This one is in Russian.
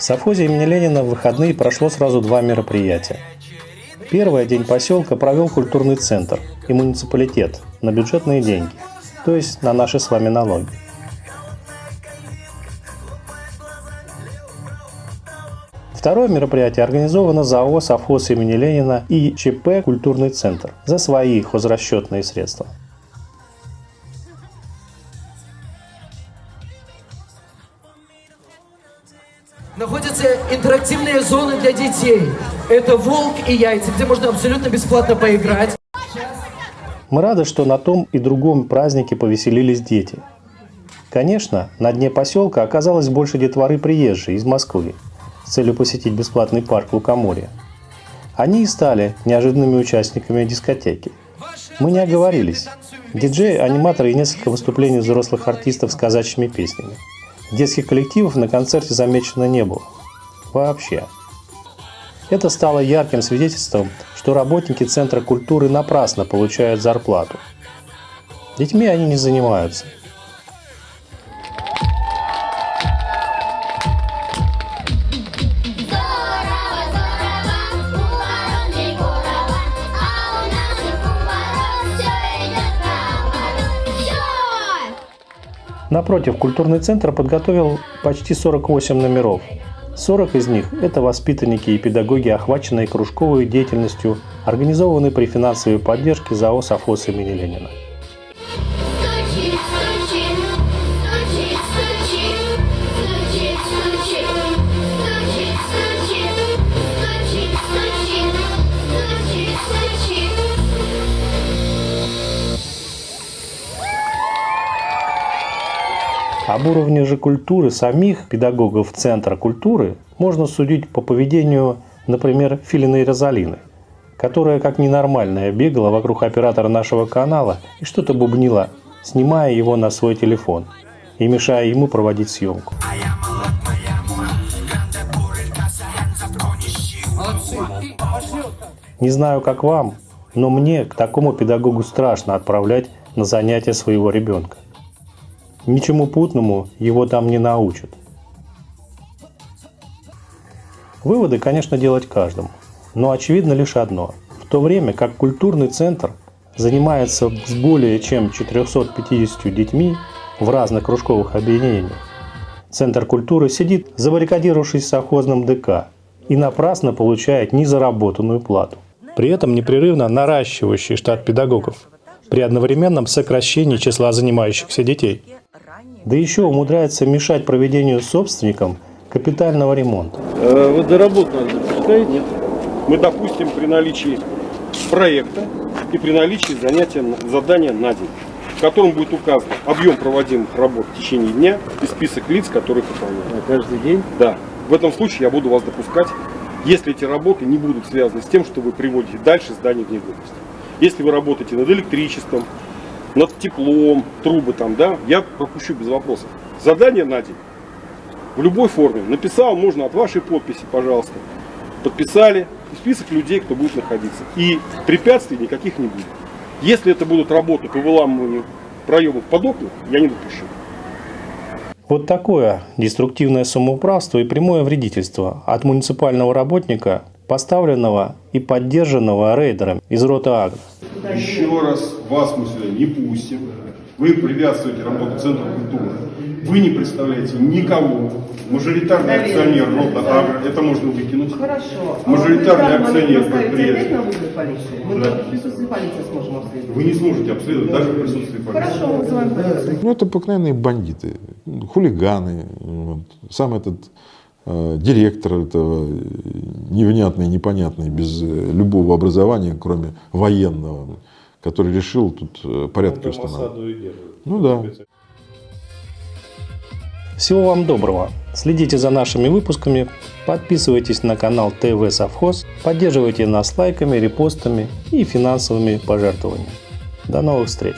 В совхозе имени Ленина в выходные прошло сразу два мероприятия. Первое день поселка провел культурный центр и муниципалитет на бюджетные деньги, то есть на наши с вами налоги. Второе мероприятие организовано ЗАО «Совхоз имени Ленина» и ЧП «Культурный центр» за свои хозрасчетные средства. Находятся интерактивные зоны для детей. Это «Волк и яйца», где можно абсолютно бесплатно поиграть. Мы рады, что на том и другом празднике повеселились дети. Конечно, на дне поселка оказалось больше детворы приезжей из Москвы с целью посетить бесплатный парк Лукоморья. Они и стали неожиданными участниками дискотеки. Мы не оговорились. Диджеи, аниматоры и несколько выступлений взрослых артистов с казачьими песнями. Детских коллективов на концерте замечено не было. Вообще. Это стало ярким свидетельством, что работники Центра культуры напрасно получают зарплату. Детьми они не занимаются. Напротив, культурный центр подготовил почти 48 номеров. 40 из них – это воспитанники и педагоги, охваченные кружковой деятельностью, организованной при финансовой поддержке ЗАО «Совхоз имени Ленина». Об уровне же культуры самих педагогов Центра культуры можно судить по поведению, например, Филины Розалины, которая как ненормальная бегала вокруг оператора нашего канала и что-то бубнила, снимая его на свой телефон и мешая ему проводить съемку. Не знаю, как вам, но мне к такому педагогу страшно отправлять на занятия своего ребенка. Ничему путному его там не научат. Выводы, конечно, делать каждому, но очевидно лишь одно. В то время как культурный центр занимается с более чем 450 детьми в разных кружковых объединениях, Центр культуры сидит, забаррикадировавшись в совхозном ДК, и напрасно получает незаработанную плату. При этом непрерывно наращивающий штат педагогов при одновременном сокращении числа занимающихся детей. Да еще умудряется мешать проведению собственникам капитального ремонта. Э, Водоработ надо запускать? Нет. Мы допустим при наличии проекта и при наличии занятия, задания на день, в котором будет указан объем проводимых работ в течение дня и список лиц, которые выполняют. На каждый день? Да. В этом случае я буду вас допускать, если эти работы не будут связаны с тем, что вы приводите дальше здание в негодность. Если вы работаете над электричеством, над теплом, трубы там, да, я пропущу без вопросов. Задание на день. В любой форме. Написал, можно от вашей подписи, пожалуйста. Подписали. И список людей, кто будет находиться. И препятствий никаких не будет. Если это будут работы по выламыванию проемов под окна, я не допущу. Вот такое деструктивное самоуправство и прямое вредительство от муниципального работника, поставленного и поддержанного рейдером из рота Еще раз вас мы сюда не пустим. Вы препятствуете работе Центра культуры. Вы не представляете никого. Мажоритарный акционер Рота Агро. Это можно выкинуть. Хорошо. А Мажоритарный вот мы акционер предприятия. Мы Да. в присутствии полиции сможем обследовать. Вы не сможете обследовать даже в присутствии полиции. Хорошо, мы вызываем полицию. Ну, это обыкновенные бандиты, хулиганы. Вот. Сам этот директор этого э, невнятный, непонятный, без э, любого образования, кроме военного, который решил тут э, порядки устанавливать. Ну да. Всего вам доброго. Следите за нашими выпусками, подписывайтесь на канал ТВ Совхоз, поддерживайте нас лайками, репостами и финансовыми пожертвованиями. До новых встреч!